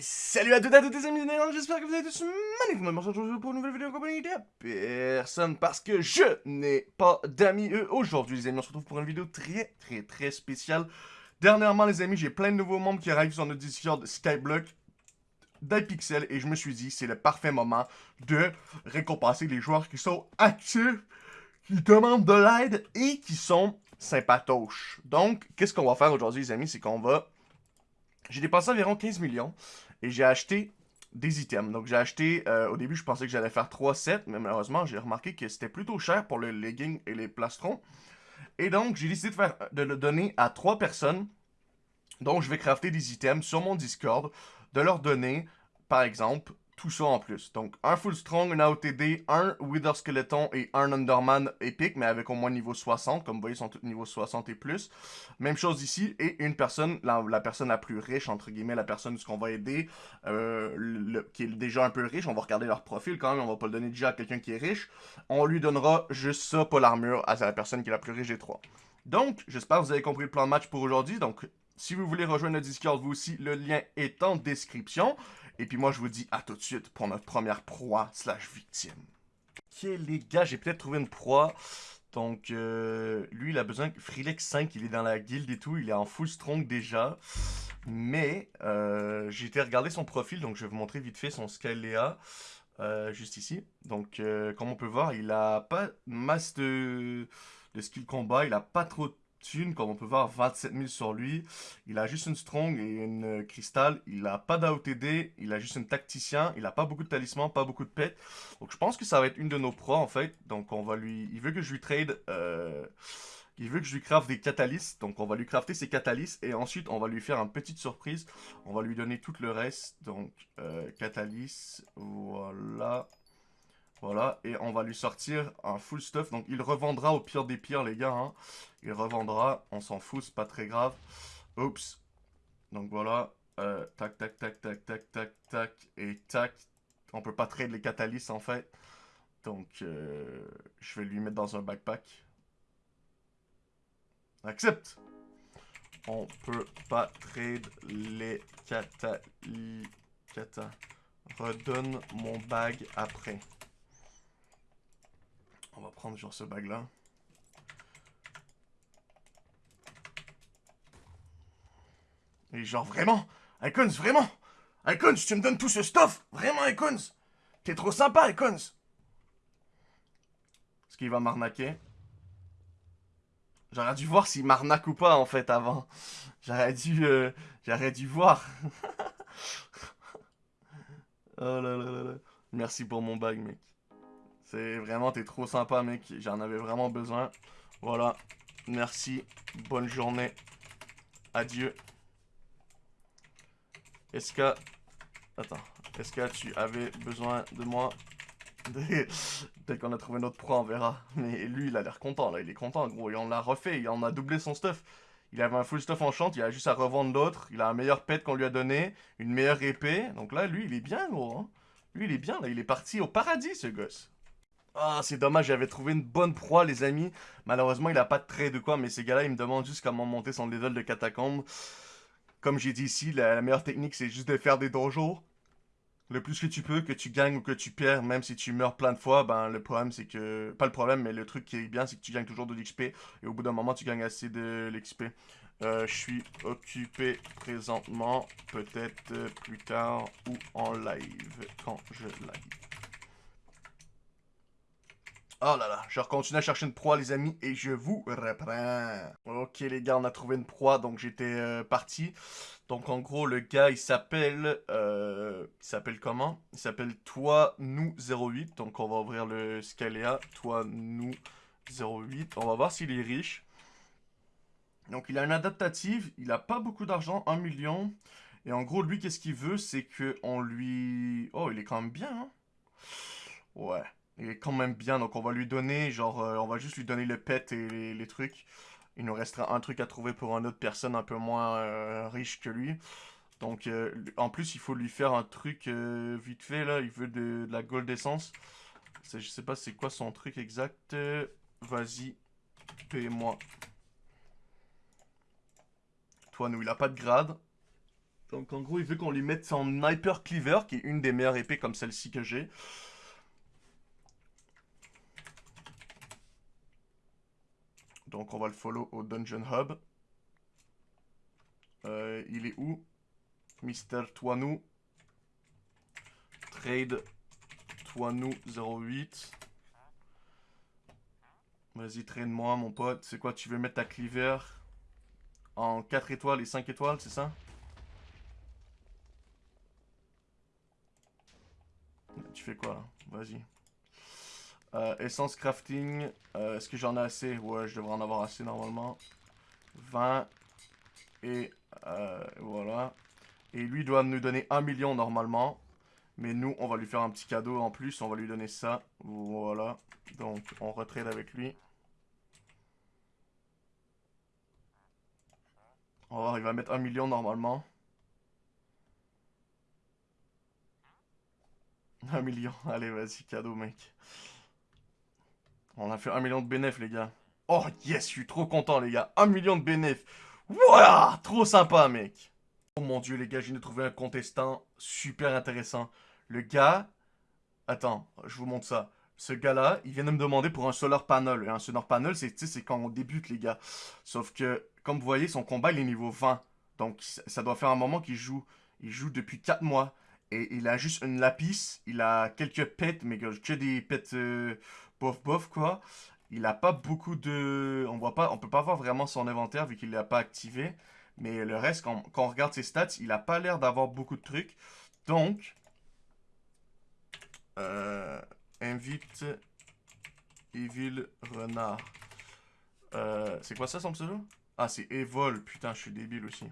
salut à toutes et à tous les amis, j'espère que vous allez tous magnifiquement aujourd'hui pour une nouvelle vidéo en compagnie de personne parce que je n'ai pas d'amis aujourd'hui les amis, on se retrouve pour une vidéo très très très spéciale. Dernièrement les amis, j'ai plein de nouveaux membres qui arrivent sur notre Discord Skyblock d'iPixel et je me suis dit c'est le parfait moment de récompenser les joueurs qui sont actifs, qui demandent de l'aide et qui sont sympatoches. Donc, qu'est-ce qu'on va faire aujourd'hui les amis, c'est qu'on va j'ai dépensé environ 15 millions et j'ai acheté des items. Donc j'ai acheté, euh, au début je pensais que j'allais faire 3 sets, mais malheureusement j'ai remarqué que c'était plutôt cher pour le legging et les plastrons. Et donc j'ai décidé de, de le donner à 3 personnes. Donc je vais crafter des items sur mon Discord, de leur donner par exemple tout ça en plus. Donc, un Full Strong, un AOTD, un Wither Skeleton et un Underman épique, mais avec au moins niveau 60. Comme vous voyez, ils sont tous niveau 60 et plus. Même chose ici. Et une personne, la, personne la plus riche, entre guillemets, la personne qu'on va aider, euh, qui est déjà un peu riche. On va regarder leur profil quand même. On va pas le donner déjà à quelqu'un qui est riche. On lui donnera juste ça, pas l'armure, à la personne qui est la plus riche des trois. Donc, j'espère que vous avez compris le plan de match pour aujourd'hui. Donc, si vous voulez rejoindre le Discord, vous aussi, le lien est en description. Et puis moi, je vous dis à tout de suite pour notre première proie slash victime. Ok, les gars, j'ai peut-être trouvé une proie. Donc, euh, lui, il a besoin... Freelex 5, il est dans la guilde et tout. Il est en full strong déjà. Mais, euh, j'ai été regarder son profil. Donc, je vais vous montrer vite fait son Scalea. Euh, juste ici. Donc, comme on peut voir, il a pas masse de, de skill combat. Il a pas trop de comme on peut voir, 27 000 sur lui. Il a juste une strong et une cristal. Il a pas d'AOTD, il a juste une tacticien. Il a pas beaucoup de talisman, pas beaucoup de pet. Donc je pense que ça va être une de nos pros en fait. Donc on va lui... Il veut que je lui trade... Euh... Il veut que je lui craft des catalystes, donc on va lui crafter ses catalystes et ensuite on va lui faire une petite surprise. On va lui donner tout le reste, donc euh, catalyst, voilà. Voilà, et on va lui sortir un full stuff. Donc il revendra au pire des pires, les gars. Hein. Il revendra, on s'en fout, c'est pas très grave. Oups. Donc voilà, euh, tac, tac, tac, tac, tac, tac, tac, et tac. On peut pas trade les catalystes en fait. Donc euh, je vais lui mettre dans un backpack. Accepte. On peut pas trade les catalystes. Redonne mon bag après. Prendre genre ce bag là. Et genre vraiment Icons, vraiment Icons, tu me donnes tout ce stuff Vraiment, Icons T'es trop sympa, Icons Est-ce qu'il va m'arnaquer J'aurais dû voir s'il m'arnaque ou pas, en fait, avant. J'aurais dû... Euh, j'aurais dû voir. oh là là là. Merci pour mon bag, mec. C'est vraiment, t'es trop sympa, mec. J'en avais vraiment besoin. Voilà. Merci. Bonne journée. Adieu. Est-ce que... Attends. Est-ce que tu avais besoin de moi? Dès qu'on a trouvé notre proie, on verra. Mais lui, il a l'air content, là. Il est content, gros. Et on l'a refait. Il en a doublé son stuff. Il avait un full stuff en chante. Il a juste à revendre l'autre. Il a un meilleur pet qu'on lui a donné. Une meilleure épée. Donc là, lui, il est bien, gros. Hein. Lui, il est bien, là. Il est parti au paradis, ce gosse. Ah, c'est dommage, j'avais trouvé une bonne proie, les amis. Malheureusement, il a pas de trait de quoi, mais ces gars-là, ils me demandent juste comment monter son level de catacombe. Comme j'ai dit ici, la, meilleure technique, c'est juste de faire des dojos. Le plus que tu peux, que tu gagnes ou que tu perds, même si tu meurs plein de fois, ben le problème c'est que... Pas le problème, mais le truc qui est bien, c'est que tu gagnes toujours de l'XP. Et au bout d'un moment, tu gagnes assez de l'XP. Euh, je suis occupé présentement, peut-être plus tard ou en live, quand je live. Oh là là, je continue à chercher une proie les amis et je vous reprends. Ok les gars, on a trouvé une proie donc j'étais euh, parti. Donc en gros le gars il s'appelle... Euh, il s'appelle comment? Il s'appelle Toi Nous 08. Donc on va ouvrir le Scalea. Toi Nous 08. On va voir s'il est riche. Donc il a une adaptative, il a pas beaucoup d'argent, 1 million. Et en gros lui qu'est-ce qu'il veut? C'est que on lui... Oh il est quand même bien hein Ouais. Il est quand même bien, donc on va lui donner, genre, euh, on va juste lui donner le pet et les, trucs. Il nous restera un truc à trouver pour une autre personne un peu moins euh, riche que lui. Donc, euh, en plus, il faut lui faire un truc vite fait, là. Il veut de, la gold essence. Je sais pas c'est quoi son truc exact. Vas-y, paie-moi. Toi, nous, il a pas de grade. Donc en gros, il veut qu'on lui mette son Sniper Cleaver, qui est une des meilleures épées comme celle-ci que j'ai. Donc on va le follow au Dungeon Hub. Euh, il est où Mister Toinou? Trade Toinou 08. Vas-y, traîne-moi, mon pote. C'est quoi, tu veux mettre ta cleaver en 4 étoiles et 5 étoiles, c'est ça? Tu fais quoi, là? Vas-y. Euh, essence crafting. Euh, est-ce que j'en ai assez? Ouais, je devrais en avoir assez, normalement. 20. Et euh, voilà. Et lui doit nous donner 1 million, normalement. Mais nous, on va lui faire un petit cadeau en plus. On va lui donner ça. Voilà. Donc, on retraite avec lui. Oh, il va mettre un million normalement. Un million. Allez, vas-y, cadeau, mec. On a fait un million de bénéfices, les gars. Oh, yes, je suis trop content, les gars. Un million de bénéfices. Voilà, trop sympa, mec. Oh mon dieu, les gars, j'ai trouvé un contestant super intéressant. Le gars... Attends, je vous montre ça. Ce gars-là, il vient de me demander pour un solar panel. Et un solar panel, c'est quand on débute, les gars. Sauf que comme vous voyez, son combat, il est niveau 20. Donc, ça doit faire un moment qu'il joue. Il joue depuis 4 mois. Et il a juste une lapis. Il a quelques pets, mais que des pets euh, bof bof, quoi. Il a pas beaucoup de... On voit pas... On peut pas voir vraiment son inventaire vu qu'il l'a pas activé. Mais le reste, quand, on regarde ses stats, il a pas l'air d'avoir beaucoup de trucs. Donc... Euh, invite Evil Renard. Euh, c'est quoi ça son pseudo? Ah, c'est Evol. Putain, je suis débile aussi.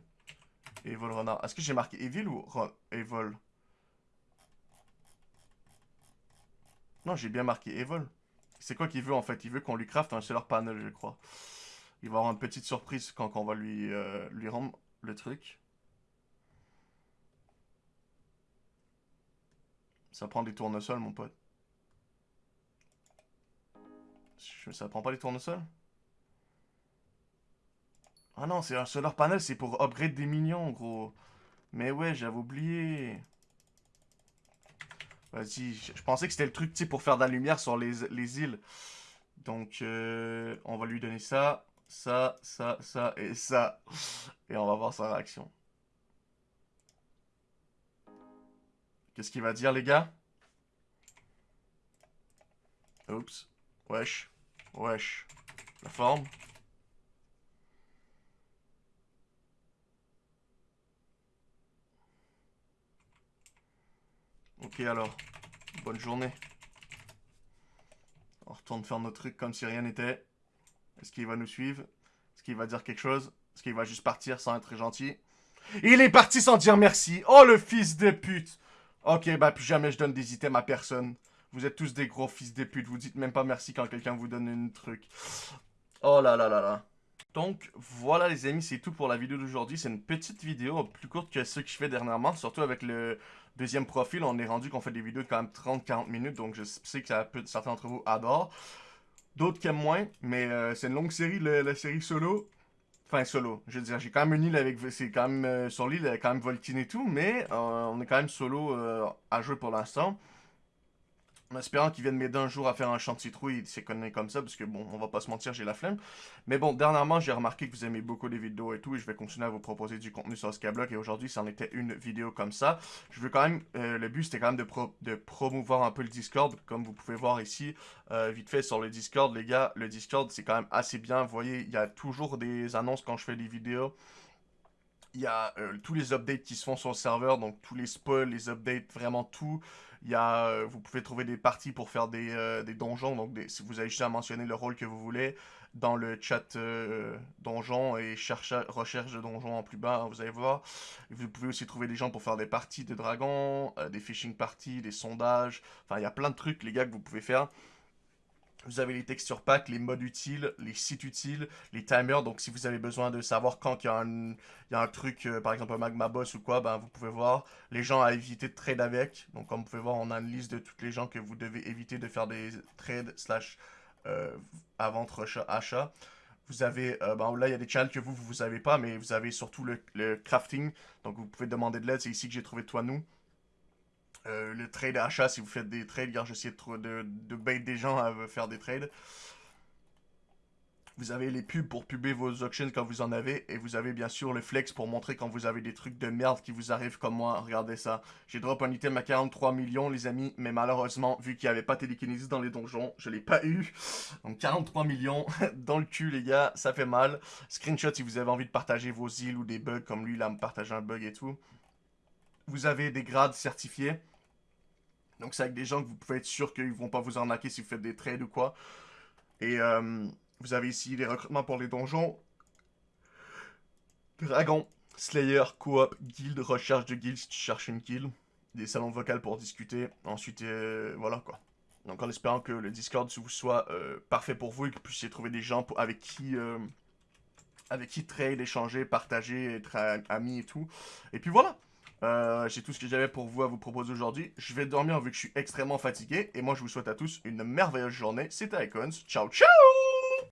Evol Renard. Est-ce que j'ai marqué Evil ou Evol Non, j'ai bien marqué Evol. C'est quoi qu'il veut en fait? Il veut qu'on lui craft un solar panel, je crois. Il va avoir une petite surprise quand, on va lui, euh, lui rendre le truc. Ça prend des tournesols, mon pote. Ça prend pas des tournesols? Ah non, c'est un solar panel, c'est pour upgrade des minions, gros. Mais ouais, j'avais oublié. Vas-y, je pensais que c'était le truc, pour faire de la lumière sur les, îles. Donc, euh, on va lui donner ça, ça, ça, ça et ça. Et on va voir sa réaction. Qu'est-ce qu'il va dire, les gars? Oups. Wesh. Wesh. La forme. Ok alors, bonne journée. On retourne faire nos trucs comme si rien n'était. Est-ce qu'il va nous suivre? Est-ce qu'il va dire quelque chose? Est-ce qu'il va juste partir sans être gentil? Il est parti sans dire merci Oh le fils de pute Ok, bah plus jamais je donne des items à personne. Vous êtes tous des gros fils de pute. Vous dites même pas merci quand quelqu'un vous donne un truc. Oh là là là là. Donc voilà les amis, c'est tout pour la vidéo d'aujourd'hui. C'est une petite vidéo plus courte que ce que je fais dernièrement, surtout avec le deuxième profil. On est rendu qu'on fait des vidéos de quand même 30-40 minutes, donc je sais que ça peut, certains d'entre vous adorent. D'autres qui aiment moins, mais euh, c'est une longue série, la série solo. Enfin, solo. Je veux dire, j'ai quand même une île avec... C'est quand même... Euh, sur l'île, quand même Volkin et tout, mais euh, on est quand même solo à jouer pour l'instant. En espérant qu'il vienne m'aider un jour à faire un champ de citrouille, c'est connu comme ça, parce que bon, on va pas se mentir, j'ai la flemme. Mais bon, dernièrement, j'ai remarqué que vous aimez beaucoup les vidéos et tout, et je vais continuer à vous proposer du contenu sur Skyblock, et aujourd'hui, c'en était une vidéo comme ça. Je veux quand même, euh, le but, c'était quand même de, de promouvoir un peu le Discord, comme vous pouvez voir ici, euh, vite fait sur le Discord, les gars, le Discord, c'est quand même assez bien, vous voyez, il y a toujours des annonces quand je fais des vidéos. Il y a euh, tous les updates qui se font sur le serveur, donc tous les spoils, les updates, vraiment tout. Il y a, euh, vous pouvez trouver des parties pour faire des, euh, des donjons. Donc, si vous avez juste à mentionner le rôle que vous voulez dans le chat euh, donjon et cherche, recherche de donjon en plus bas, hein, vous allez voir. Vous pouvez aussi trouver des gens pour faire des parties de dragons, des fishing parties, des sondages. Enfin, il y a plein de trucs, les gars, que vous pouvez faire. Vous avez les textures packs, les modes utiles, les sites utiles, les timers. Donc, si vous avez besoin de savoir quand il y a un, truc, euh, par exemple un magma boss ou quoi, ben, vous pouvez voir les gens à éviter de trade avec. Donc, comme vous pouvez voir, on a une liste de toutes les gens que vous devez éviter de faire des trades slash euh, à vente achat. Vous avez, euh, ben là, il y a des channels que vous, vous savez pas, mais vous avez surtout le, crafting. Donc, vous pouvez demander de l'aide. C'est ici que j'ai trouvé toi, nous. Euh, le trade achat, si vous faites des trades, car j'essaie de, de, de bait des gens à faire des trades. Vous avez les pubs pour puber vos auctions quand vous en avez. Et vous avez bien sûr le flex pour montrer quand vous avez des trucs de merde qui vous arrivent comme moi. Regardez ça. J'ai drop un item à 43 millions les amis. Mais malheureusement, vu qu'il n'y avait pas télékinésie dans les donjons, je l'ai pas eu. Donc 43 millions dans le cul les gars. Ça fait mal. Screenshot si vous avez envie de partager vos îles ou des bugs comme lui. A me partagé un bug et tout. Vous avez des grades certifiés. Donc c'est avec des gens que vous pouvez être sûr qu'ils vont pas vous arnaquer si vous faites des trades ou quoi. Et... Euh, vous avez ici les recrutements pour les donjons. Dragon, Slayer, Coop, Guild, recherche de guild si tu cherches une guild. Des salons vocaux pour discuter. Ensuite, euh, voilà quoi. Donc en espérant que le Discord soit euh, parfait pour vous et que vous puissiez trouver des gens avec qui... Avec qui trade, échanger, partager, être amis et tout. Et puis voilà. J'ai tout ce que j'avais pour vous à vous proposer aujourd'hui. Je vais dormir vu que je suis extrêmement fatigué. Et moi, je vous souhaite à tous une merveilleuse journée. C'était Icons. Ciao, ciao